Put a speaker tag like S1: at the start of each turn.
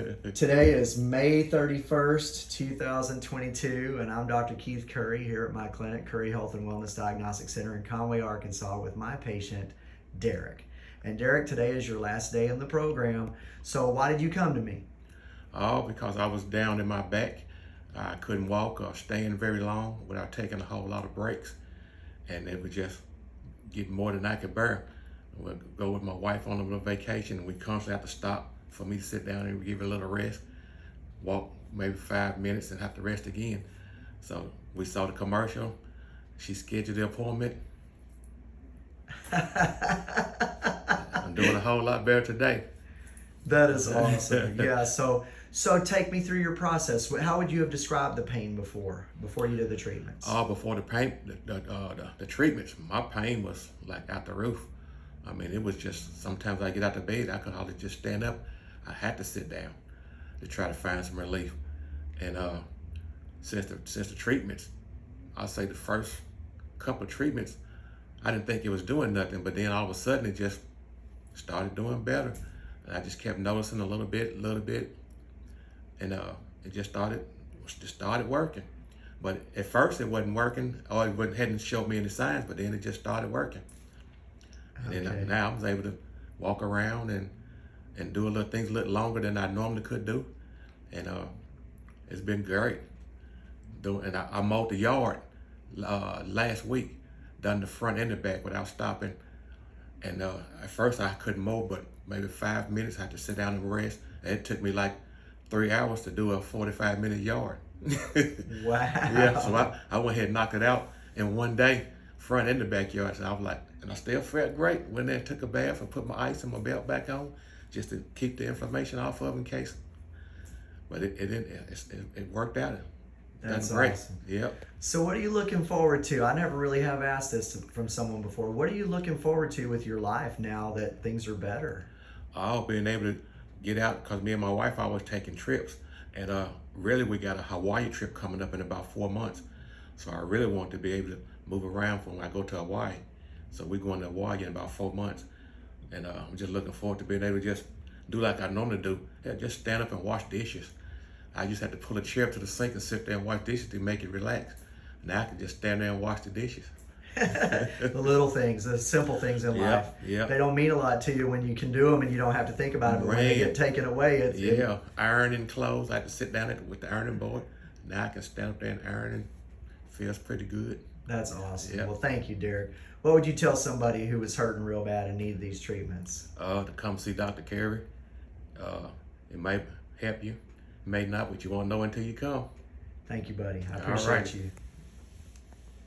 S1: Today is May 31st, 2022, and I'm Dr. Keith Curry here at my clinic, Curry Health and Wellness Diagnostic Center in Conway, Arkansas, with my patient, Derek. And Derek, today is your last day in the program. So, why did you come to me?
S2: Oh, because I was down in my back. I couldn't walk or stand very long without taking a whole lot of breaks. And it was just getting more than I could bear. We'd go with my wife on a little vacation and we constantly have to stop for me to sit down and give it a little rest, walk maybe five minutes and have to rest again. So we saw the commercial. She scheduled the appointment. I'm doing a whole lot better today.
S1: That is awesome. yeah. So, so take me through your process. How would you have described the pain before, before you did the treatments?
S2: Oh, before the pain, the, the, uh, the, the treatments, my pain was like out the roof. I mean, it was just, sometimes I get out of bed, I could hardly just stand up. I had to sit down to try to find some relief. And uh, since the, since the treatments, I'll say the first couple of treatments, I didn't think it was doing nothing, but then all of a sudden it just started doing better. And I just kept noticing a little bit, a little bit, and uh, it just started, just started working. But at first it wasn't working, or it wasn't, hadn't showed me any signs, but then it just started working. And then now I was able to walk around and and do a little things a little longer than I normally could do. And uh, it's been great. Doing, and I, I mowed the yard uh, last week, done the front and the back without stopping. And uh, at first I couldn't mow, but maybe five minutes I had to sit down and rest. And it took me like three hours to do a 45 minute yard.
S1: wow.
S2: Yeah, so I, I went ahead and knocked it out in one day, front and the backyard. So I was like, and I still felt great. Went there, took a bath, and put my ice and my belt back on, just to keep the inflammation off of in case. But it it, it, it worked out.
S1: That's
S2: great.
S1: awesome.
S2: Yep.
S1: So, what are you looking forward to? I never really have asked this from someone before. What are you looking forward to with your life now that things are better?
S2: Oh, being able to get out because me and my wife always taking trips, and uh, really we got a Hawaii trip coming up in about four months. So I really want to be able to move around from when I go to Hawaii. So we're going to Hawaii in about four months. And uh, I'm just looking forward to being able to just do like I normally do. Yeah, just stand up and wash dishes. I just had to pull a chair up to the sink and sit there and wash dishes to make it relax. Now I can just stand there and wash the dishes.
S1: the little things, the simple things in
S2: Yep,
S1: life.
S2: yep.
S1: They don't mean a lot to you when you can do them and you don't have to think about it. But when they get taken away, it's it-
S2: Yeah, ironing clothes. I had to sit down with the ironing board. Now I can stand up there and iron and feels pretty good.
S1: That's awesome.
S2: Yep.
S1: Well, thank you, Derek. What would you tell somebody who was hurting real bad and needed these treatments?
S2: Uh, to come see Dr. Curry. Uh, it may help you, may not, but you won't know until you come.
S1: Thank you, buddy. I appreciate
S2: right.
S1: you.